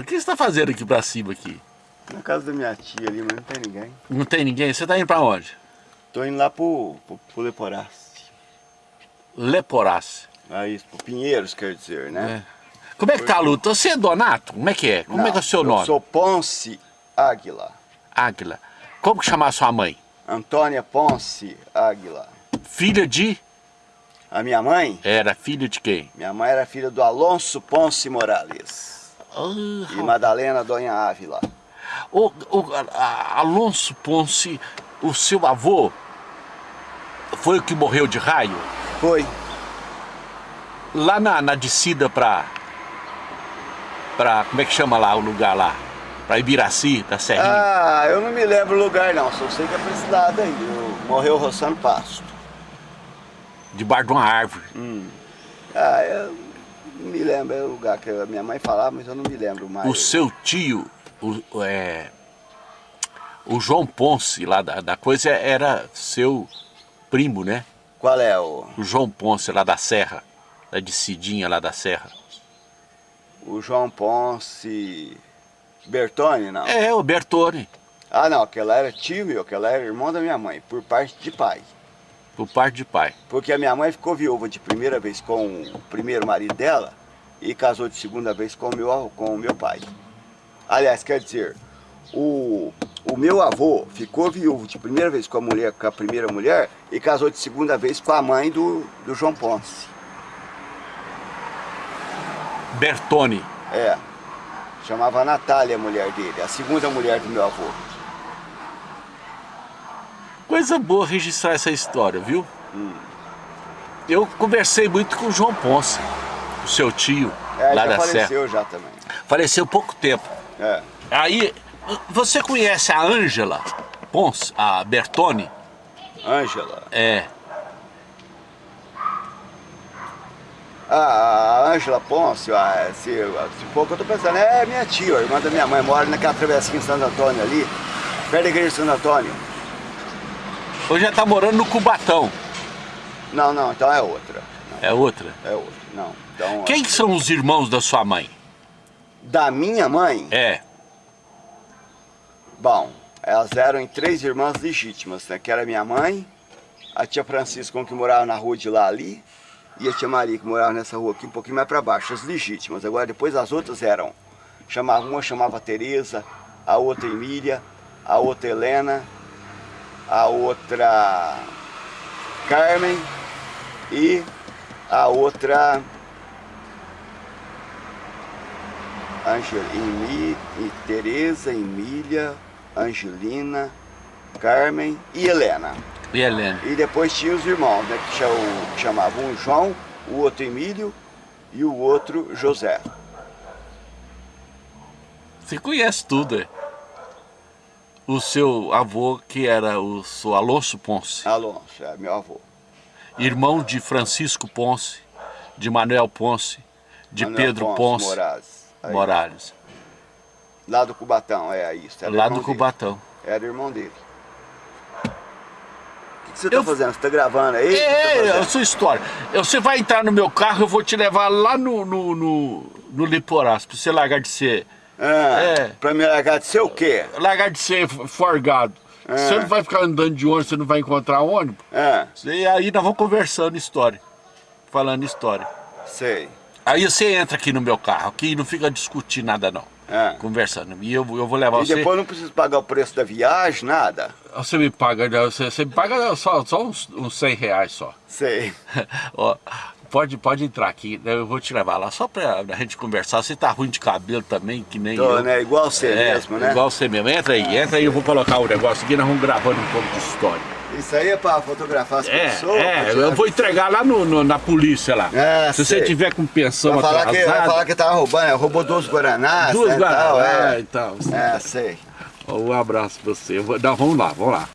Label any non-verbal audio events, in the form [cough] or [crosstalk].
O que você está fazendo aqui pra cima aqui? Na casa da minha tia ali, mas não tem ninguém. Não tem ninguém? Você tá indo pra onde? Tô indo lá pro, pro, pro Leporace. Leporace. Aí, pro Pinheiros, quer dizer, né? É. Como é que tá a luta? Você é Donato? Como é que é? Como Não, é que é o seu eu nome? sou Ponce Águila. Águila. Como que chama a sua mãe? Antônia Ponce Águila. Filha de... A minha mãe? Era filha de quem? Minha mãe era filha do Alonso Ponce Morales. Ah, E Madalena Donha Ávila. O, o- a- Alonso Ponce, o seu avô, foi o que morreu de raio? Foi. Lá na, na descida pra... Pra... Como é que chama lá o lugar lá? Pra Ibiraci, da Serrinha. Ah, eu não me lembro o lugar não, só sei que é pra esse lado aí. Eu- morreu roçando pasto. Debaixo de uma árvore. Ah, eu não me lembro, é o lugar que a minha mãe falava, mas eu não me lembro mais. O seu tio, o, é, o João Ponce, lá da, da coisa, era seu primo, né? Qual é o, O João Ponce, lá da Serra, da descidinha lá da Serra. o João Ponce Bertone, não? É, o Bertone, Ah, não, aquela era tio meu, aquela era irmão da minha mãe, por parte de pai. Por parte de pai. Porque a minha mãe ficou viúva de primeira vez com o primeiro marido dela e casou de segunda vez com o meu, com o meu pai. Aliás, quer dizer, o, o meu avô ficou viúvo de primeira vez com a mulher, com a primeira mulher e casou de segunda vez com a mãe do, do João Ponce. Bertone. É. Chamava Natália a mulher dele, a segunda mulher do meu avô. Coisa boa registrar essa história, viu? Eu conversei muito com o João Ponce, o seu tio, É, lá já da Serra. faleceu já também. Faleceu pouco tempo. É. Aí, você conhece a Ângela Ponce, a Bertone? Ângela. É. Ah, a Ângela Ponce, ah, se, se for o que eu tô pensando, é minha tia, a irmã da minha mãe, mora naquela travessinha em Santo Antônio ali, perto da igreja de Santo Antônio. Hoje já tá morando no Cubatão. Não, não, então é outra. É outra. É outra, não. Então, Quem que são os irmãos da sua mãe? Da minha mãe, É. bom, elas eram em três irmãs legítimas, né? Que era minha mãe, a tia Francisca, que morava na rua de lá ali, e a tia Maria, que morava nessa rua aqui, um pouquinho mais para baixo, as legítimas. Agora, depois as outras eram, chamava, uma chamava Tereza, a outra Emília, a outra Helena, a outra Carmen e a outra Angel, Emi, Tereza, Emília, Angelina, Carmen e Helena. E Helena? E depois tinha os irmãos, né, que chamavam um João, o outro Emílio e o outro José. Você conhece tudo, é? O seu avô, que era o seu Alonso Ponce, Alonso, é meu avô. irmão de Francisco Ponce, de Manuel Ponce, de Manuel Pedro Ponce, Morales. Aí, Morales, Lá do Cubatão, é isso. lá do dele. Cubatão. Era irmão dele. O que, você tá Eu- fazendo? Você tá gravando aí? Você tá É, é a sua história. Você vai entrar no meu carro, eu vou te levar lá no, no, no, no Liporás, pra você largar de ser... Ah, É. Pra me largar de ser o quê? Largar de ser forgado. É. Você não vai ficar andando de ônibus, você não vai encontrar ônibus. Ah, E aí nós vamos conversando história. Falando história. sei. Aí você entra aqui no meu carro, aqui não fica discutindo nada não. Ah. Conversando. E eu, eu vou levar E você. depois não preciso pagar o preço da viagem, nada? Você me paga, você, você me paga só, só uns, uns 100 reais só. Sei. [laughs] Ó, pode, pode entrar aqui, né? eu vou te levar lá só pra a gente conversar. Você tá ruim de cabelo também, que nem Tô, eu. né? Igual você É, mesmo, né? Igual você mesmo. Entra aí, entra aí, eu vou colocar o negócio aqui, nós vamos gravando um pouco de história. Isso aí é pra fotografar as É, pessoas? pra é, eu vou entregar lá no, no- na polícia lá. É, Se sei. você tiver com pensão Vai falar, que, vai atrasada, falar que tava roubando, é, roubou duas Guaranás, duas né, tal, Guaraná é. e tal. É, sei. Um abraço pra você. Não, vamos lá, vamos lá.